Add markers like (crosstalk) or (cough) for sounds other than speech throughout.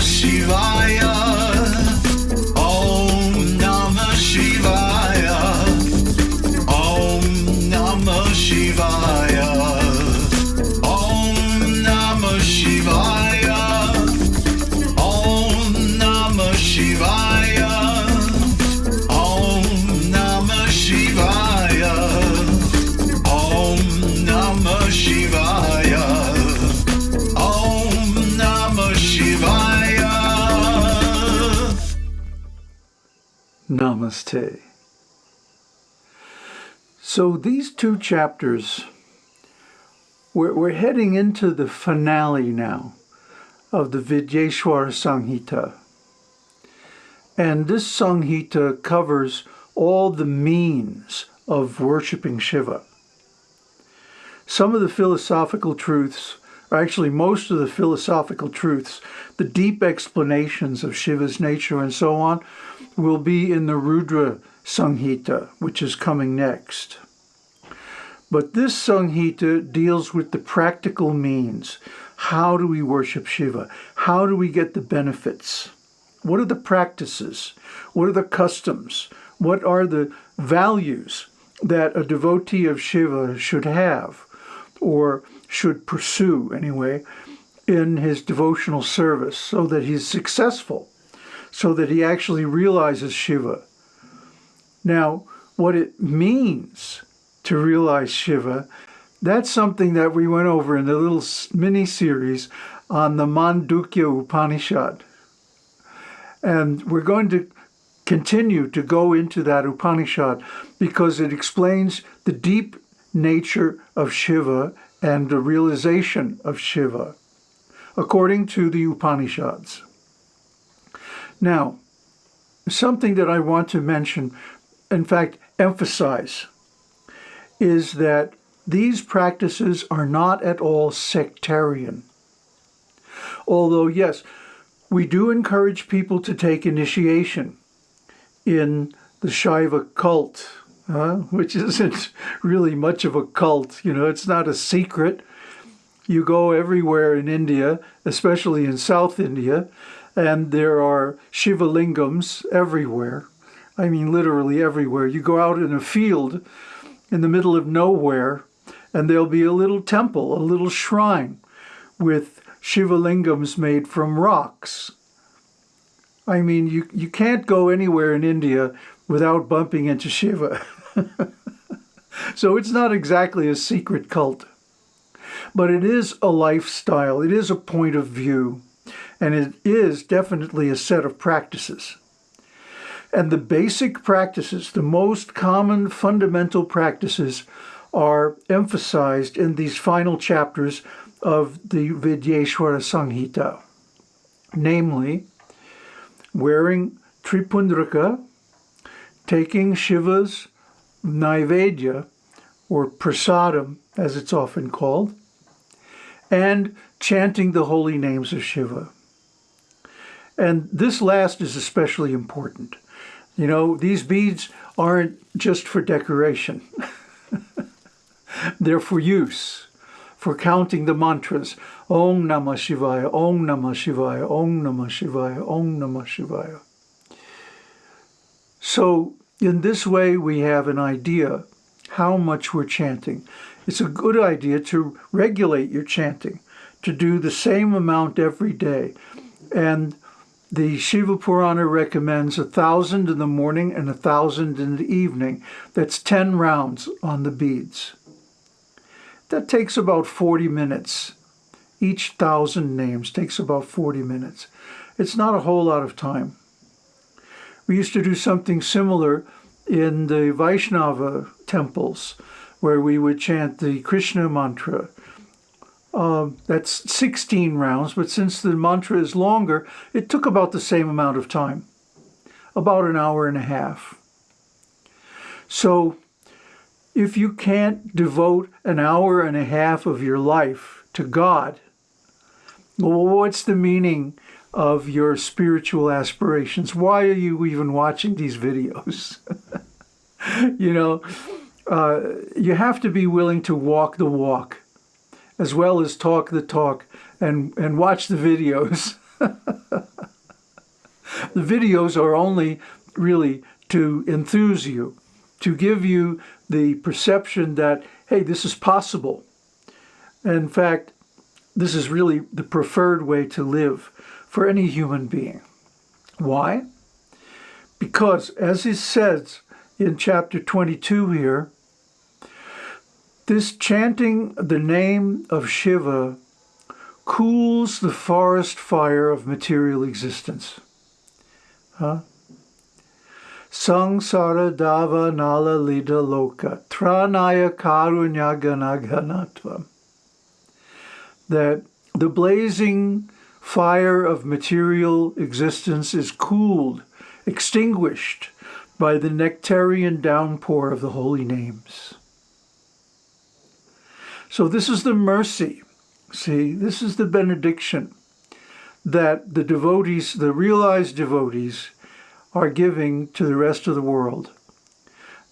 Shivaya. Namaste. So these two chapters, we're, we're heading into the finale now of the Vidyeshwara Samhita. And this Samhita covers all the means of worshiping Shiva. Some of the philosophical truths, or actually most of the philosophical truths, the deep explanations of Shiva's nature and so on, will be in the Rudra Samhita, which is coming next. But this Samhita deals with the practical means. How do we worship Shiva? How do we get the benefits? What are the practices? What are the customs? What are the values that a devotee of Shiva should have or should pursue anyway in his devotional service so that he's successful, so that he actually realizes Shiva? Now, what it means to realize Shiva, that's something that we went over in the little mini series on the Mandukya Upanishad. And we're going to continue to go into that Upanishad because it explains the deep nature of Shiva and the realization of Shiva according to the Upanishads. Now, something that I want to mention, in fact, emphasize, is that these practices are not at all sectarian. Although, yes, we do encourage people to take initiation in the Shaiva cult, uh, which isn't really much of a cult. You know, it's not a secret. You go everywhere in India, especially in South India, and there are Shiva lingams everywhere. I mean, literally everywhere. You go out in a field in the middle of nowhere, and there'll be a little temple, a little shrine with Shiva lingams made from rocks. I mean, you, you can't go anywhere in India without bumping into Shiva. (laughs) (laughs) so it's not exactly a secret cult. But it is a lifestyle, it is a point of view, and it is definitely a set of practices. And the basic practices, the most common fundamental practices, are emphasized in these final chapters of the Vidyeshwara Samhita, namely wearing Tripundraka, taking Shiva's Naivedya, or prasadam as it's often called, and chanting the holy names of Shiva. And this last is especially important. You know, these beads aren't just for decoration. (laughs) They're for use, for counting the mantras. Om Namah Shivaya, Om Namah Shivaya, Om Namah Shivaya, Om Namah Shivaya. So in this way, we have an idea how much we're chanting. It's a good idea to regulate your chanting, to do the same amount every day. And the Shiva Purana recommends a thousand in the morning and a thousand in the evening. That's 10 rounds on the beads. That takes about 40 minutes. Each thousand names takes about 40 minutes. It's not a whole lot of time. We used to do something similar in the Vaishnava temples where we would chant the Krishna mantra. Uh, that's 16 rounds, but since the mantra is longer, it took about the same amount of time, about an hour and a half. So if you can't devote an hour and a half of your life to God, well, what's the meaning of your spiritual aspirations? Why are you even watching these videos? (laughs) you know, uh, you have to be willing to walk the walk as well as talk the talk and, and watch the videos. (laughs) The videos are only really to enthuse you, to give you the perception that, hey, this is possible. In fact, this is really the preferred way to live for any human being. Why? Because, as it says in chapter 22 here, this chanting the name of Shiva cools the forest fire of material existence. Huh? Sangsara dava nala lida loka tranaya karunya. That the blazing fire of material existence is cooled, extinguished by the nectarian downpour of the holy names. So this is the mercy. See, this is the benediction that the devotees, the realized devotees, are giving to the rest of the world.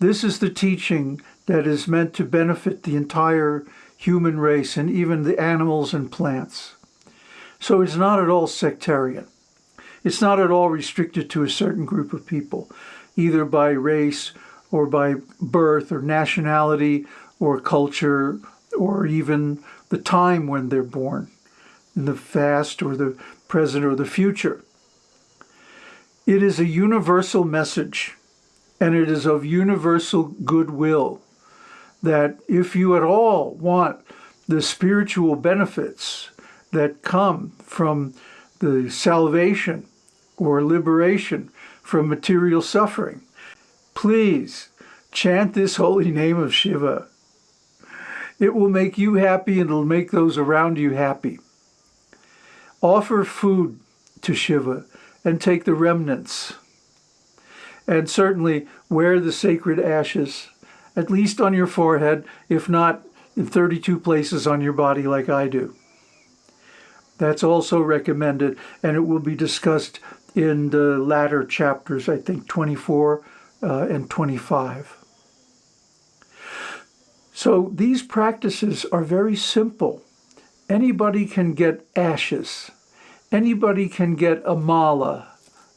This is the teaching that is meant to benefit the entire human race and even the animals and plants. So it's not at all sectarian. It's not at all restricted to a certain group of people, either by race or by birth or nationality or culture or even the time when they're born, in the past or the present or the future. It is a universal message and it is of universal goodwill that if you at all want the spiritual benefits that come from the salvation or liberation from material suffering, please chant this holy name of Shiva. It will make you happy and it'll make those around you happy. Offer food to Shiva and take the remnants. And certainly wear the sacred ashes, at least on your forehead, if not in 32 places on your body like I do. That's also recommended, and it will be discussed in the latter chapters, I think 24 uh, and 25. So these practices are very simple. Anybody can get ashes. Anybody can get a mala,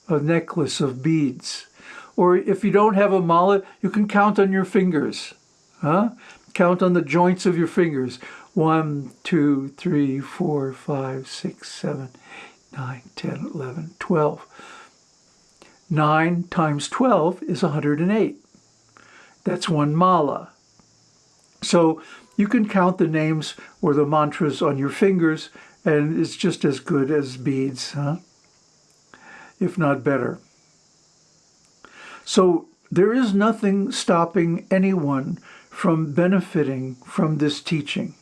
a necklace of beads. Or if you don't have a mala, you can count on your fingers. Huh? Count on the joints of your fingers. One, two, three, four, five, six, seven, nine, ten, eleven, twelve. 9 times 12 is 108. That's one mala. So you can count the names or the mantras on your fingers and it's just as good as beads, huh? if not better. So there is nothing stopping anyone from benefiting from this teaching.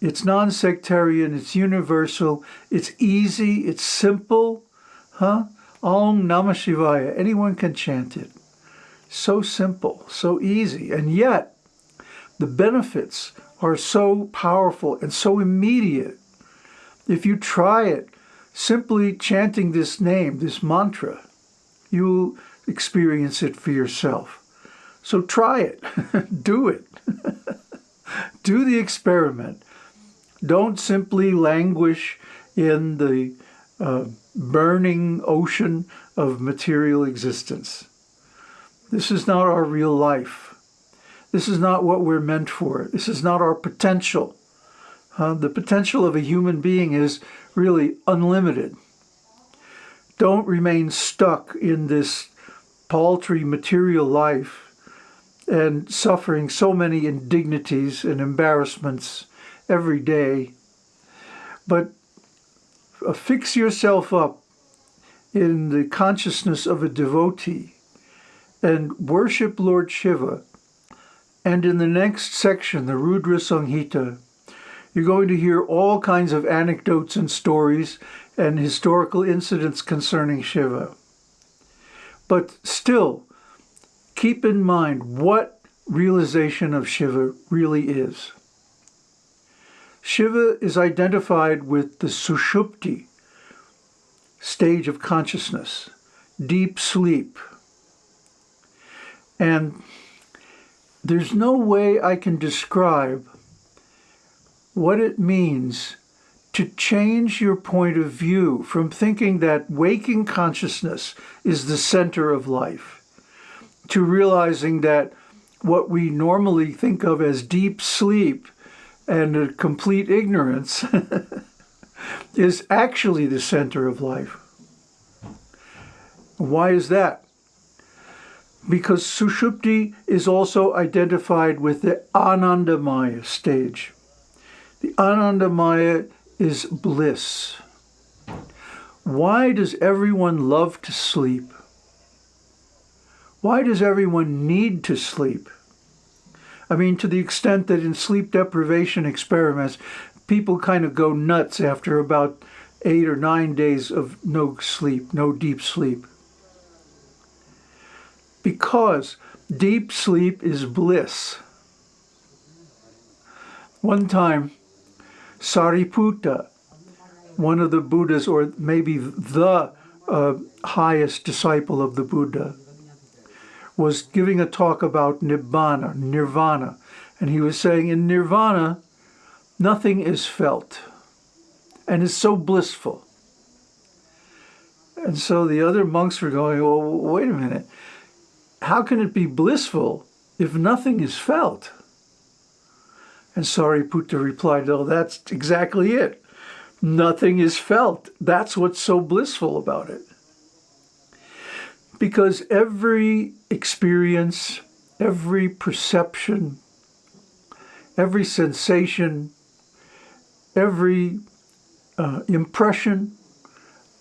It's non-sectarian, it's universal, it's easy, it's simple, huh? Om Namah Shivaya, anyone can chant it. So simple, so easy, and yet the benefits are so powerful and so immediate. If you try it, simply chanting this name, this mantra, you will experience it for yourself. So try it. (laughs) Do it. (laughs) Do the experiment. Don't simply languish in the uh, burning ocean of material existence. This is not our real life. This is not what we're meant for. This is not our potential. Uh, the potential of a human being is really unlimited. Don't remain stuck in this paltry material life and suffering so many indignities and embarrassments every day. But uh, fix yourself up in the consciousness of a devotee and worship Lord Shiva and in the next section, the Rudra Samhita, you're going to hear all kinds of anecdotes and stories and historical incidents concerning Shiva. But still, keep in mind what realization of Shiva really is. Shiva is identified with the Sushupti stage of consciousness, deep sleep. And there's no way I can describe what it means to change your point of view from thinking that waking consciousness is the center of life to realizing that what we normally think of as deep sleep and complete ignorance (laughs) is actually the center of life. Why is that? Because Sushupti is also identified with the Anandamaya stage. The Anandamaya is bliss. Why does everyone love to sleep? Why does everyone need to sleep? I mean, to the extent that in sleep deprivation experiments, people kind of go nuts after about eight or nine days of no sleep, no deep sleep. Because deep sleep is bliss. One time, Sariputta, one of the Buddhas, or maybe the uh, highest disciple of the Buddha, was giving a talk about Nibbana, Nirvana. And he was saying in Nirvana, nothing is felt and is so blissful. And so the other monks were going, well, wait a minute. How can it be blissful if nothing is felt? And Sariputta replied, oh, that's exactly it. Nothing is felt. That's what's so blissful about it. Because every experience, every perception, every sensation, every uh, impression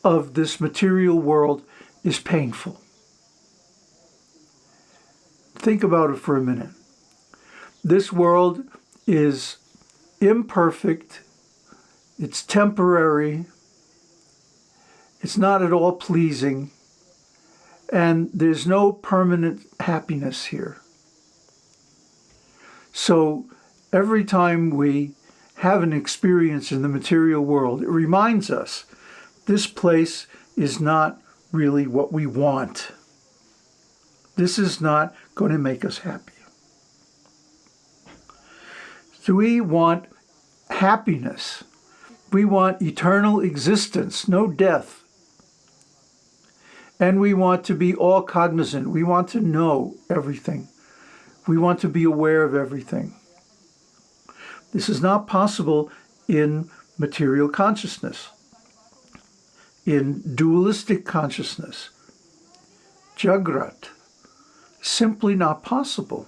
of this material world is painful. Think about it for a minute. This world is imperfect, it's temporary, it's not at all pleasing, and there's no permanent happiness here. So every time we have an experience in the material world, it reminds us this place is not really what we want. This is not going to make us happy. So we want happiness. We want eternal existence, no death. And we want to be all cognizant. We want to know everything. We want to be aware of everything. This is not possible in material consciousness, in dualistic consciousness. Jagrat, simply not possible.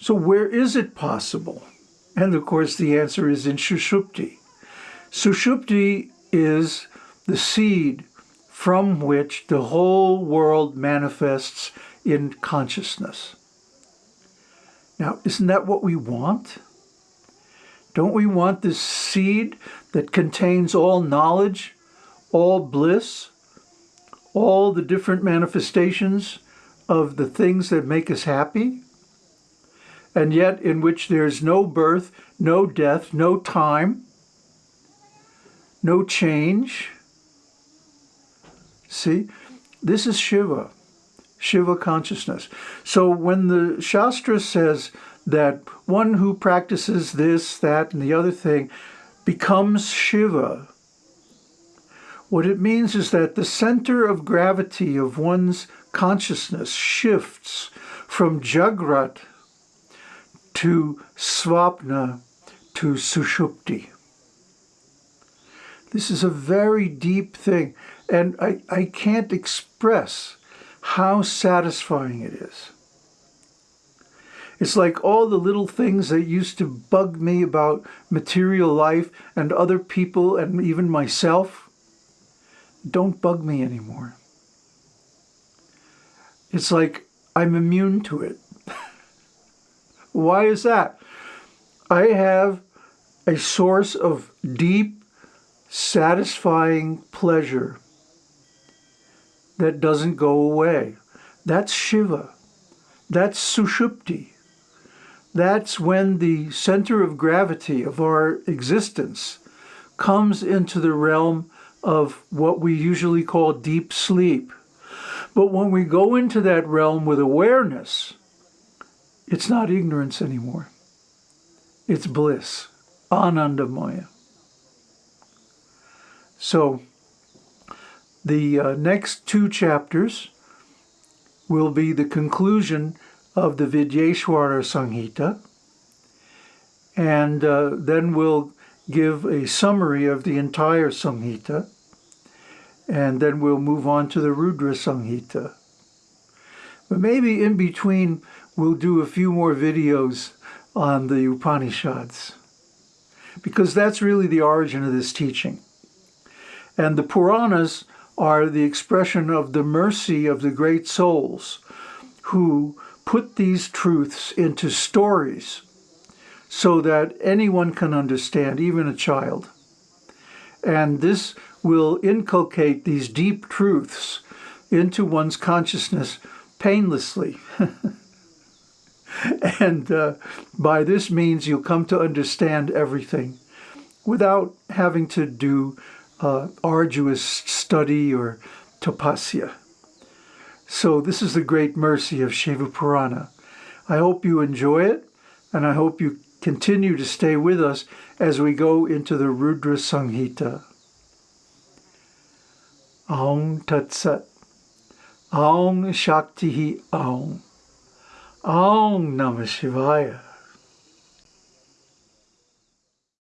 So where is it possible? And of course the answer is in Sushupti. Sushupti is the seed from which the whole world manifests in consciousness. Now, isn't that what we want? Don't we want this seed that contains all knowledge, all bliss, all the different manifestations of the things that make us happy? and yet in which there's no birth, no death, no time, no change. See, this is Shiva, Shiva consciousness. So when the Shastra says that one who practices this, that, and the other thing becomes Shiva, what it means is that the center of gravity of one's consciousness shifts from Jagrat, to Svapna to Sushupti. This is a very deep thing, and I, I can't express how satisfying it is. It's like all the little things that used to bug me about material life and other people and even myself don't bug me anymore. It's like I'm immune to it. (laughs) Why is that? I have a source of deep, satisfying pleasure that doesn't go away. That's Shiva. That's Sushupti. That's when the center of gravity of our existence comes into the realm of what we usually call deep sleep. But when we go into that realm with awareness, it's not ignorance anymore. It's bliss. Anandamaya. So the uh, next two chapters will be the conclusion of the Vidyeshwara Samhita, and uh, then we'll give a summary of the entire Samhita, and then we'll move on to the Rudra Samhita. But maybe in between, we'll do a few more videos on the Upanishads, because that's really the origin of this teaching. And the Puranas are the expression of the mercy of the great souls who put these truths into stories so that anyone can understand, even a child. And this will inculcate these deep truths into one's consciousness painlessly. (laughs) and uh, by this means, you'll come to understand everything without having to do uh, arduous study or tapasya. So this is the great mercy of Shiva Purana. I hope you enjoy it, and I hope you continue to stay with us as we go into the Rudra Samhita. Aum Tat Sat. Aum Shakti Aum. Aum Namah Shivaya.